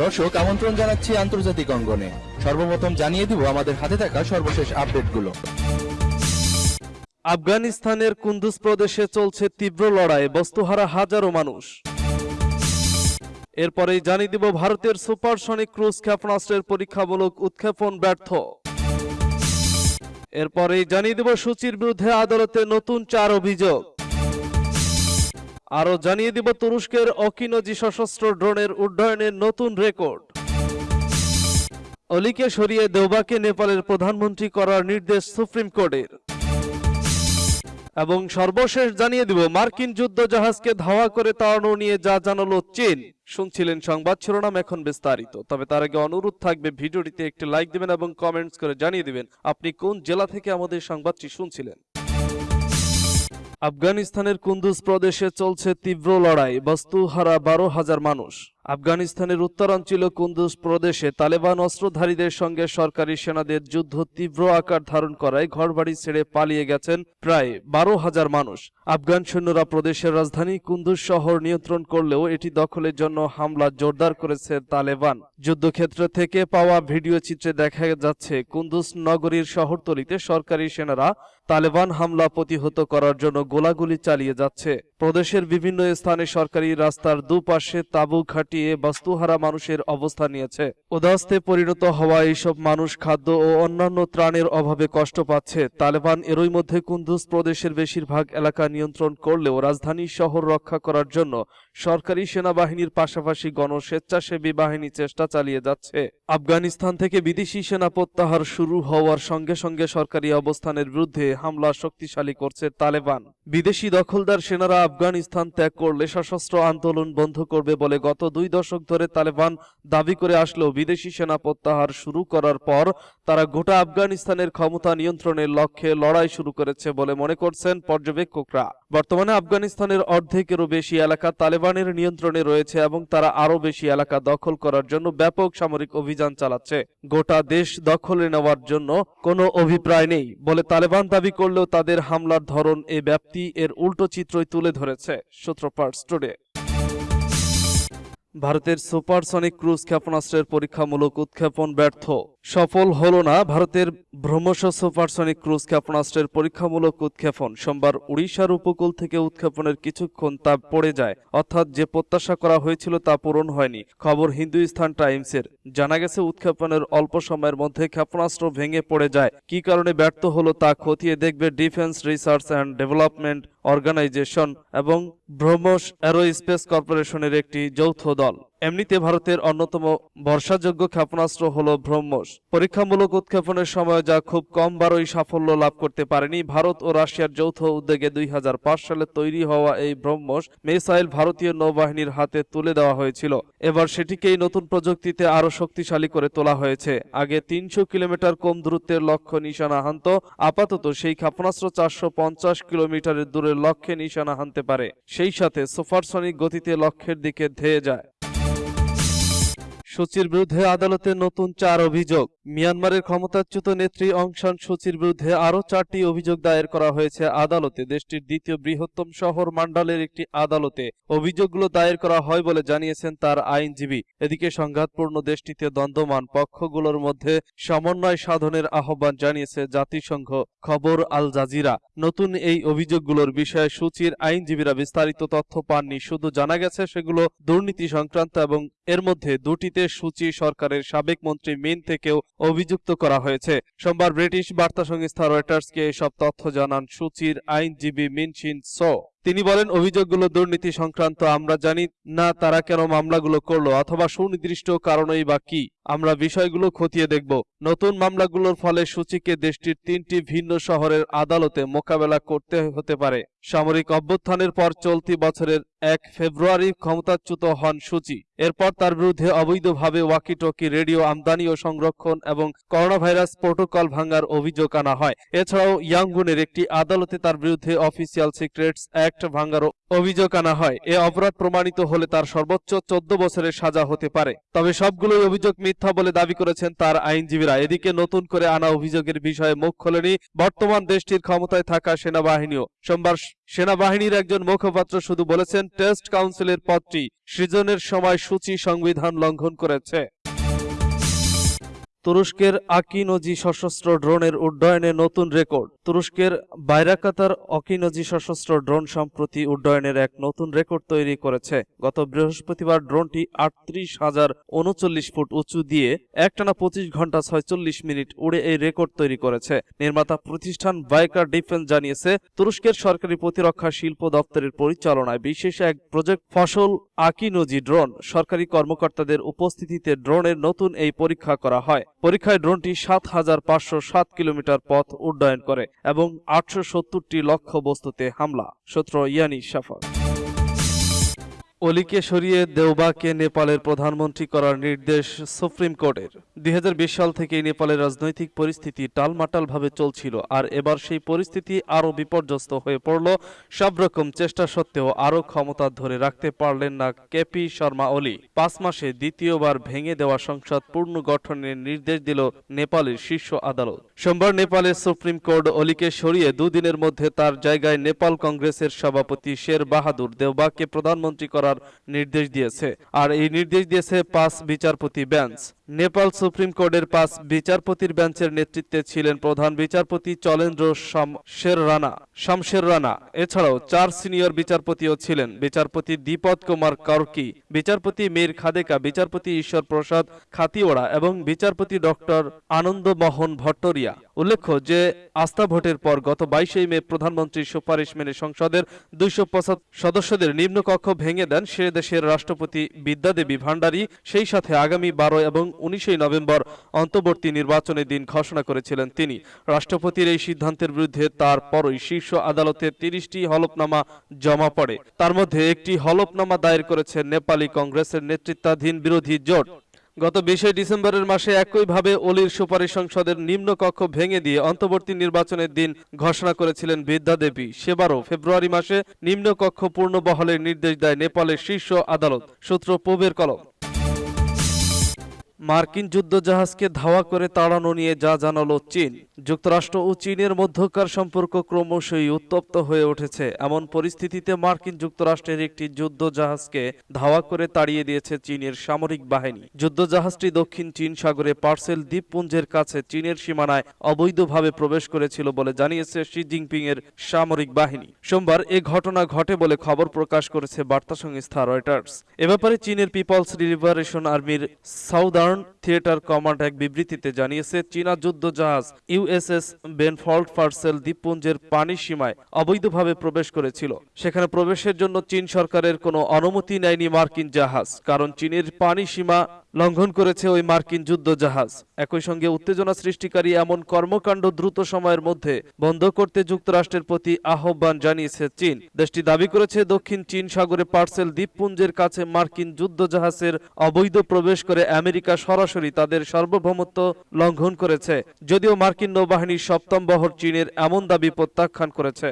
দর্শক, আমন্ত্রণ জানাচ্ছি আন্তর্জাতিক অঙ্গনে। সর্বপ্রথম জানিয়ে দিব আমাদের হাতে থাকা সর্বশেষ আপডেটগুলো। আফগানিস্তানের কুন্দুজ প্রদেশে চলছে তীব্র লড়াই, বস্তুহারা হাজারো মানুষ। এরপরেই জানিয়ে দিব ভারতের সুপারসনিক ক্রুজ ক্ষেপণাস্ত্রের পরীক্ষামূলক উৎক্ষেপণ ব্যর্থ। এরপরেই জানিয়ে দিব সূচির বিরুদ্ধে আদালতে নতুন চার অভিযোগ। আরও জানিয়ে দিব তুরস্কের অকিনজি সশস্ত্র ড্রোনের উড্ডয়নের নতুন রেকর্ড। অলিকে সরিয়ে দেওবাকে নেপালের প্রধানমন্ত্রী করার নির্দেশ সুপ্রিম কোর্টের। এবং সর্বশেষ জানিয়ে দিব, মার্কিন যুদ্ধ জাহাজকে ধাওয়া করে তাড়ানো নিয়ে যা জানালো চীন। শুনছিলেন সংবাদ শিরোনাম এখন বিস্তারিত। তবে তার আগে অনুরোধ থাকবে, ভিডিওটিতে একটি লাইক দিবেন এবং কমেন্টস করে জানিয়ে দিবেন, আপনি কোন জেলা থেকে আমাদের সংবাদটি শুনছিলেন। আফগানিস্তানের কুন্দুজ প্রদেশে চলছে তীব্র লড়াই, বস্তুহারা বারো হাজার মানুষ। আফগানিস্তানের উত্তরাঞ্চল কুন্দুজ প্রদেশে তালেবান অস্ত্রধারীদের সঙ্গে সরকারি সেনাদের যুদ্ধ তীব্র আকার ধারণ করায় ঘরবাড়ি ছেড়ে পালিয়ে গেছেন প্রায় বারো হাজার মানুষ। আফগান সৈন্যরা প্রদেশের রাজধানী কুন্দুজ শহর নিয়ন্ত্রণ করলেও এটি দখলের জন্য হামলা জোরদার করেছে তালেবান। যুদ্ধক্ষেত্র থেকে পাওয়া ভিডিও চিত্রে দেখা যাচ্ছে, কুন্দুজ নগরীর শহরতলিতে সরকারি সেনারা তালেবান হামলা প্রতিহত করার জন্য গোলাগুলি চালিয়ে যাচ্ছে। প্রদেশের বিভিন্ন স্থানে সরকারি রাস্তার দুপাশে তাঁবু খাটিয়ে বস্তুহারা মানুষের অবস্থান নিয়েছে। উদাস্তে পরিণত হওয়া এইসব মানুষ খাদ্য ও অন্যান্য ত্রাণের অভাবে কষ্ট পাচ্ছে। তালেবান এরই মধ্যে কুন্দুজ প্রদেশের বেশিরভাগ এলাকা নিয়ন্ত্রণ করলেও রাজধানী শহর রক্ষা করার জন্য সরকারি সেনাবাহিনীর পাশাপাশি গণস্বেচ্ছাসেবী বাহিনী চেষ্টা চালিয়ে যাচ্ছে। আফগানিস্তান থেকে বিদেশি সেনা প্রত্যাহার শুরু হওয়ার সঙ্গে সঙ্গে সরকারি অবস্থানের বিরুদ্ধে হামলা শক্তিশালী করছে তালেবান। বিদেশি দখলদার সেনারা আফগানিস্তান ত্যাগ করলে সশস্ত্র আন্দোলন বন্ধ করবে বলে গত দুই দশক ধরে তালেবান দাবি করে আসলেও বিদেশি সেনা প্রত্যাহার শুরু করার পর তারা গোটা আফগানিস্তানের ক্ষমতা নিয়ন্ত্রণের লক্ষ্যে লড়াই শুরু করেছে বলে মনে করছেন পর্যবেক্ষকরা। বর্তমানে আফগানিস্তানের অর্ধেকেরও বেশি এলাকা তালেবানের নিয়ন্ত্রণে রয়েছে এবং তারা আরও বেশি এলাকা দখল করার জন্য ব্যাপক সামরিক অভিযান চালাচ্ছে। গোটা দেশ দখলে নেওয়ার জন্য কোনো অভিপ্রায় নেই বলে তালেবান দাবি করলেও তাদের হামলার ধরন এ ব্যাপ্তি। এর উল্টো চিত্রই তুলে ধরেছে সূত্রপাট টুডে ভারতের সুপারসনিক ক্রুজ ক্ষেপণাস্ত্রের পরীক্ষামূলক উৎক্ষেপণ ব্যর্থ। সফল হলো না ভারতের ব্রহ্মস সুপারসনিক ক্রুজ ক্ষেপণাস্ত্রের পরীক্ষামূলক উৎক্ষেপণ? সোমবার উড়িষ্যার উপকূল থেকে উৎক্ষেপণের কিছুক্ষণ তা পড়ে যায়। অর্থাৎ যে প্রত্যাশা করা হয়েছিল তা পূরণ হয়নি। খবর হিন্দুস্তান টাইমসের। জানা গেছে, উৎক্ষেপণের অল্প সময়ের মধ্যে ক্ষেপণাস্ত্র ভেঙে পড়ে যায়। কি কারণে ব্যর্থ হলো তা খতিয়ে দেখবে defence research and development organisation এবং ব্রহ্মস অ্যারোস্পেস কর্পোরেশনের একটি যৌথ দল। এমনিতে ভারতের অন্যতম বর্ষাযোগ্য ক্ষেপণাস্ত্র হল ব্রহ্মস। পরীক্ষামূলক উৎক্ষেপণের সময় যা খুব কম বারই সাফল্য লাভ করতে পারেনি, ভারত ও রাশিয়ার যৌথ উদ্যোগে দুই হাজার পাঁচ সালে তৈরি হওয়া এই ব্রহ্মস মিসাইল ভারতীয় নৌবাহিনীর হাতে তুলে দেওয়া হয়েছিল। এবার সেটিকেই নতুন প্রযুক্তিতে আরও শক্তিশালী করে তোলা হয়েছে। আগে তিনশো কিলোমিটার কম দূরত্বের লক্ষ্য নিশানা হানত, আপাতত সেই ক্ষেপণাস্ত্র চারশো পঞ্চাশ কিলোমিটারের দূরের লক্ষ্যে নিশানা হানতে পারে। সেই সাথে সুপারসনিক গতিতে লক্ষ্যের দিকে ধেয়ে যায়। সূচির বিরুদ্ধে আদালতে নতুন চার অভিযোগ। মিয়ানমারের ক্ষমতাচ্যুত নেত্রী অং সান সূচির বিরুদ্ধে আরও চারটি অভিযোগ দায়ের করা হয়েছে আদালতে। দেশটির দ্বিতীয় বৃহত্তম শহর মান্ডালের একটি আদালতে অভিযোগগুলো দায়ের করা হয় বলে জানিয়েছেন তার আইনজীবী। এদিকে সংঘাতপূর্ণ দেশটিতে দ্বন্দ্বমান পক্ষগুলোর মধ্যে সমন্বয় সাধনের আহ্বান জানিয়েছে জাতিসংঘ খবর আল জাজিরা। নতুন এই অভিযোগগুলোর বিষয়ে সূচির আইনজীবীরা বিস্তারিত তথ্য পাননি। শুধু জানা গেছে সেগুলো দুর্নীতি সংক্রান্ত এবং এর মধ্যে দুটিতে সূচি সরকারের সাবেক মন্ত্রী মিন থেকেও অভিযুক্ত করা হয়েছে। সোমবার ব্রিটিশ বার্তা সংস্থা রয়টার্সকে এসব তথ্য জানান সূচির আইনজীবী মিন শিন সো। তিনি বলেন, অভিযোগগুলো দুর্নীতি সংক্রান্ত, আমরা জানি না তারা কেন মামলাগুলো করল অথবা সুনির্দিষ্ট কারণেই বা কি। আমরা বিষয়গুলো খতিয়ে দেখব। নতুন মামলাগুলোর ফলে সূচিকে দেশটির তিনটি ভিন্ন শহরের আদালতে মোকাবেলা করতে হতে পারে। সামরিক অভ্যুত্থানের পর চলতি বছরের এক ফেব্রুয়ারি ক্ষমতাচ্যুত হন সূচি। এরপর তার বিরুদ্ধে অবৈধভাবে ওয়াকিটকি রেডিও আমদানি ও সংরক্ষণ এবং করোনা ভাইরাস প্রোটোকল ভাঙার অভিযোগ আনা হয়। এছাড়াও ইয়াঙ্গুনের একটি আদালতে তার বিরুদ্ধে অফিসিয়াল সিক্রেটস অ্যাক্ট ভাঙার অভিযোগ আনা হয়। এ অপরাধ প্রমাণিত হলে তার সর্বোচ্চ চোদ্দ বছরের সাজা হতে পারে। তবে সবগুলোই অভিযোগ মিথ্যা বলে দাবি করেছেন তার আইনজীবীরা। এদিকে নতুন করে আনা অভিযোগের বিষয়ে মুখ খোলেনি বর্তমান দেশটির ক্ষমতায় থাকা সেনাবাহিনীও। সোমবার সেনাবাহিনীর একজন মুখপাত্র শুধু বলেছেন, টেস্ট কাউন্সিলের পদটি সৃজনের সময় সূচি সংবিধান লঙ্ঘন করেছে। তুরস্কের আকিনজি সশস্ত্র ড্রোনের উড্ডয়নে নতুন রেকর্ড। তুরস্কের বাইরাকাতার অকিনজি সশস্ত্র ড্রোন সম্প্রতি উড্ডয়নের এক নতুন রেকর্ড তৈরি করেছে। গত বৃহস্পতিবার ড্রোনটি আটত্রিশ হাজার উনচল্লিশ ফুট উঁচু দিয়ে একটানা পঁচিশ ঘণ্টা ছয়চল্লিশ মিনিট উড়ে এই রেকর্ড তৈরি করেছে। নির্মাতা প্রতিষ্ঠান বাইকার ডিফেন্স জানিয়েছে, তুরস্কের সরকারি প্রতিরক্ষা শিল্প দপ্তরের পরিচালনায় বিশেষ এক প্রজেক্ট ফসল আকিনজি ড্রোন। সরকারি কর্মকর্তাদের উপস্থিতিতে ড্রোনের নতুন এই পরীক্ষা করা হয়। পরীক্ষায় ড্রোনটি সাত হাজার পাঁচশো সাত কিলোমিটার পথ উড্ডয়ন করে এবং আটশো সত্তরটি লক্ষ্য বস্তুতে হামলা। সূত্র ইয়ানি সাফা অলিকে সরিয়ে দেওবাকে নেপালের প্রধানমন্ত্রী করার নির্দেশ সুপ্রিম কোর্টের। দুই সাল থেকেই নেপালের রাজনৈতিক পরিস্থিতি টালমাটালভাবে চলছিল, আর এবার সেই পরিস্থিতি আরও বিপর্যস্ত হয়ে পড়ল। সব রকম চেষ্টা সত্ত্বেও আরও ক্ষমতা ধরে রাখতে পারলেন না কেপি শর্মা ওলি পাঁচ মাসে দ্বিতীয়বার ভেঙে দেওয়া সংসদ পুনর্গঠনের নির্দেশ দিল নেপালের শীর্ষ আদালত। সোমবার নেপালের সুপ্রিম কোর্ট অলিকে সরিয়ে দুদিনের মধ্যে তার জায়গায় নেপাল কংগ্রেসের সভাপতি শের বাহাদুর দেওবাকে প্রধানমন্ত্রী করার নির্দেশ দিয়েছে। আর এই নির্দেশ দিয়েছে পাঁচ বিচারপতি বেঞ্চ। নেপাল সুপ্রিম কোর্টের পাঁচ বিচারপতির বেঞ্চের নেতৃত্বে ছিলেন প্রধান বিচারপতি চলেন্দ্র শামশের রানা শামশের রানা। এছাড়াও চার সিনিয়র বিচারপতিও ছিলেন। বিচারপতি দীপদ কুমার কার্কি, বিচারপতি মীর খাদেকা, বিচারপতি ঈশ্বর প্রসাদ খাতিওড়া এবং বিচারপতি ডক্টর আনন্দ মোহন ভট্টরিয়া উল্লেখ্য যে, আস্থা ভোটের পর গত বাইশে মে প্রধানমন্ত্রীর সুপারিশ মেনে সংসদের দুইশো সদস্যদের নিম্নকক্ষ ভেঙে দেন সে দেশের রাষ্ট্রপতি বিদ্যাদেবী ভান্ডারী সেই সাথে আগামী বারো এবং উনিশে নভেম্বর অন্তর্বর্তী নির্বাচনের দিন ঘোষণা করেছিলেন তিনি। রাষ্ট্রপতির এই সিদ্ধান্তের বিরুদ্ধে তারপরই শীর্ষ আদালতে তিরিশটি হলফনামা জমা পড়ে। তার মধ্যে একটি হলফনামা দায়ের করেছে নেপালি কংগ্রেসের নেতৃত্বাধীন বিরোধী জোট। গত বিশে ডিসেম্বরের মাসে একইভাবে অলির সুপারিশ সংসদের নিম্নকক্ষ ভেঙে দিয়ে অন্তর্বর্তী নির্বাচনের দিন ঘোষণা করেছিলেন বিদ্যা দেবী। সেবারও ফেব্রুয়ারি মাসে নিম্নকক্ষ পূর্ণ বহলের নির্দেশ দেয় নেপালের শীর্ষ আদালত, সূত্র পূবের কলম। মার্কিন যুদ্ধজাহাজকে ধাওয়া করে তাড়ানো নিয়ে যা জানালো চীন। যুক্তরাষ্ট্র ও চীনের মধ্যকার সম্পর্ক ক্রমশই উত্তপ্ত হয়ে উঠেছে। এমন পরিস্থিতিতে মার্কিন যুক্তরাষ্ট্রের একটি যুদ্ধজাহাজকে ধাওয়া করে তাড়িয়ে দিয়েছে চীনের সামরিক বাহিনী। যুদ্ধজাহাজটি দক্ষিণ চীন সাগরে পার্সেল দ্বীপপুঞ্জের কাছে চীনের সীমানায় অবৈধভাবে প্রবেশ করেছিল বলে জানিয়েছে শি জিনপিং এর সামরিক বাহিনী। সোমবার এ ঘটনা ঘটে বলে খবর প্রকাশ করেছে বার্তা সংস্থা রয়টার্স। এ ব্যাপারে চীনের পিপলস লিবারেশন আর্মির সাউদার্ন থিয়েটার কমান্ড এক বিবৃতিতে জানিয়েছে, চীনা যুদ্ধ জাহাজ ইউএসএস বেনফল্ট পার্সেল দ্বীপপুঞ্জের পানি সীমায় অবৈধভাবে প্রবেশ করেছিল। সেখানে প্রবেশের জন্য চীন সরকারের কোনো অনুমতি নেয়নি মার্কিন জাহাজ, কারণ চীনের পানি সীমা লঙ্ঘন করেছে ওই মার্কিন যুদ্ধ জাহাজ একই সঙ্গে উত্তেজনা সৃষ্টিকারী এমন কর্মকাণ্ড দ্রুত সময়ের মধ্যে বন্ধ করতে যুক্তরাষ্ট্রের প্রতি আহ্বান জানিয়েছে চীন। দেশটি দাবি করেছে দক্ষিণ চীন সাগরে পার্সেল দ্বীপপুঞ্জের কাছে মার্কিন যুদ্ধ জাহাজের অবৈধ প্রবেশ করে আমেরিকা সরাসরি তাদের সার্বভৌমত্ব লঙ্ঘন করেছে, যদিও মার্কিন নৌবাহিনীর সপ্তম বহর চীনের এমন দাবি প্রত্যাখ্যান করেছে।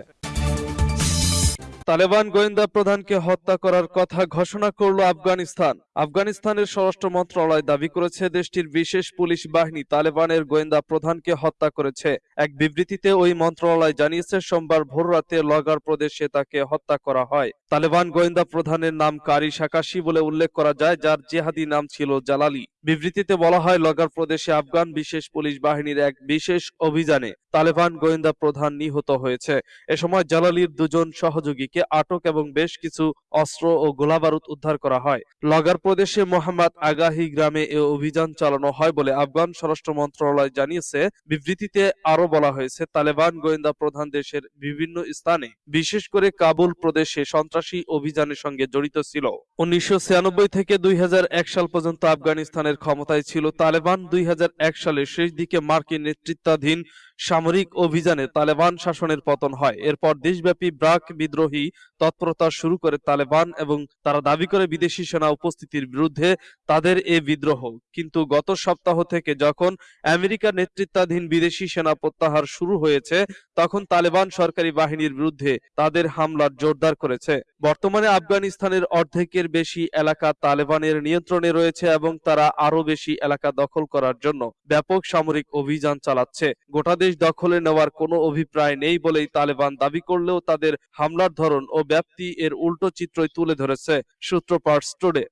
তালেবান গোয়েন্দা প্রধানকে হত্যা করার কথা ঘোষণা করল আফগানিস্তান। আফগানিস্তানের স্বরাষ্ট্র মন্ত্রণালয় দাবি করেছে দেশটির বিশেষ পুলিশ বাহিনী তালেবানের গোয়েন্দা প্রধানকে হত্যা করেছে। এক বিবৃতিতে ওই মন্ত্রণালয় জানিয়েছে, সোমবার ভোররাতে লগার প্রদেশে তাকে হত্যা করা হয়। তালেবান গোয়েন্দা প্রধানের নাম কারি সাকাশি বলে উল্লেখ করা যায়, যার জেহাদি নাম ছিল জালালি। বিবৃতিতে বলা হয়, লগার প্রদেশে আফগান বিশেষ পুলিশ বাহিনীর এক বিশেষ অভিযানে তালেবান গোয়েন্দা প্রধান নিহত হয়েছে। এ সময় জালালির দুজন সহযোগীকে আটক এবং বেশ কিছু অস্ত্র ও গোলাবারুদ উদ্ধার করা হয়। লগার প্রদেশে মোহাম্মদ আগাহি গ্রামে এ অভিযান চালানো হয় বলে আফগান স্বরাষ্ট্র মন্ত্রণালয় জানিয়েছে। বিবৃতিতে আরও বলা হয়েছে, তালেবান গোয়েন্দা প্রধান দেশের বিভিন্ন স্থানে, বিশেষ করে কাবুল প্রদেশে সন্ত্রাসী অভিযানের সঙ্গে জড়িত ছিল। উনিশশো ছিয়ানব্বই থেকে দুই হাজার এক সাল পর্যন্ত আফগানিস্তানের ক্ষমতায় ছিল। তালেবান দুই সালের শেষ দিকে মার্কিন নেতৃত্বাধীন সামরিক অভিযানে তালেবান শাসনের পতন হয়। এরপর দেশব্যাপী ব্রাক বিদ্রোহী তৎপরতা শুরু করে তালেবান এবং তারা দাবি করে বিদেশি সেনা উপস্থিতির বিরুদ্ধে তাদের এ বিদ্রোহ। কিন্তু গত সপ্তাহ থেকে যখন আমেরিকা নেতৃত্বাধীন বিদেশি সেনা প্রত্যাহার শুরু হয়েছে, তখন তালেবান সরকারি বাহিনীর বিরুদ্ধে তাদের হামলার জোরদার করেছে। বর্তমানে আফগানিস্তানের অর্ধেকের বেশি এলাকা তালেবানের নিয়ন্ত্রণে রয়েছে এবং তারা আরও বেশি এলাকা দখল করার জন্য ব্যাপক সামরিক অভিযান চালাচ্ছে। গোটা দেশ দখলে নেওয়ার কোনো অভিপ্রায় নেই বলেই তালেবান দাবি করলেও তাদের হামলার ধরন ও ব্যাপ্তি এর উল্টো চিত্রই তুলে ধরেছে সূত্রপাট টুডে।